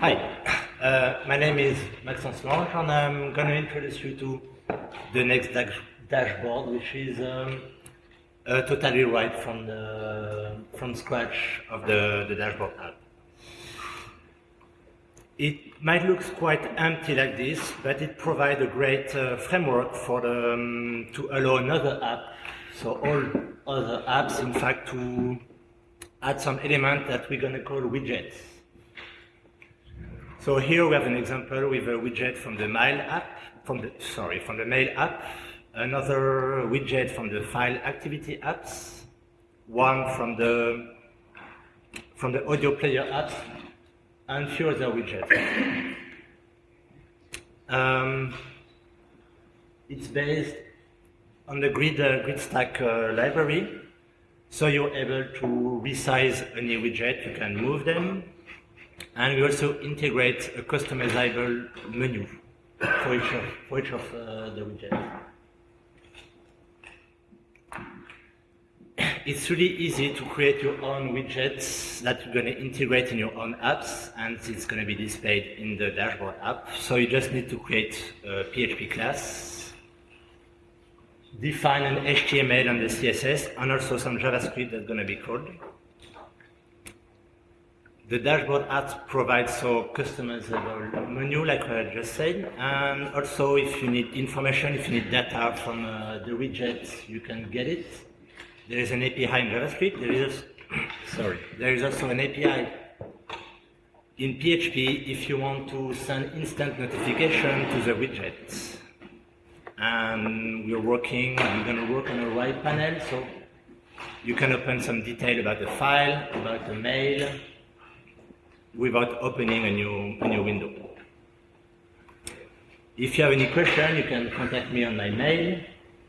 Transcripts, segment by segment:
Hi, uh, my name is Maxence Lange and I'm going to introduce you to the next dash dashboard, which is um, totally right from the from scratch of the, the dashboard app. It might look quite empty like this, but it provides a great uh, framework for the, um, to allow another app, so all other apps, in fact, to add some element that we're going to call widgets. So here we have an example with a widget from the mail app, from the, sorry, from the mail app, another widget from the file activity apps, one from the, from the audio player apps, and few other widgets. Um, it's based on the grid, uh, Gridstack uh, library, so you're able to resize any widget, you can move them, and we also integrate a customizable menu for each of, for each of uh, the widgets. It's really easy to create your own widgets that you're going to integrate in your own apps, and it's going to be displayed in the dashboard app. So you just need to create a PHP class, define an HTML and the CSS, and also some JavaScript that's going to be called. The dashboard app provides so customizable menu, like I just said, and also if you need information, if you need data from uh, the widgets, you can get it. There is an API in JavaScript. There is, sorry, there is also an API in PHP if you want to send instant notification to the widgets. And we're working, we're going to work on a right panel, so you can open some detail about the file, about the mail, without opening a new, a new window. If you have any question, you can contact me on my mail,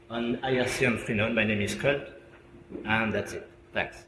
on IRC on Freenode. My name is Kurt, and that's it. Thanks.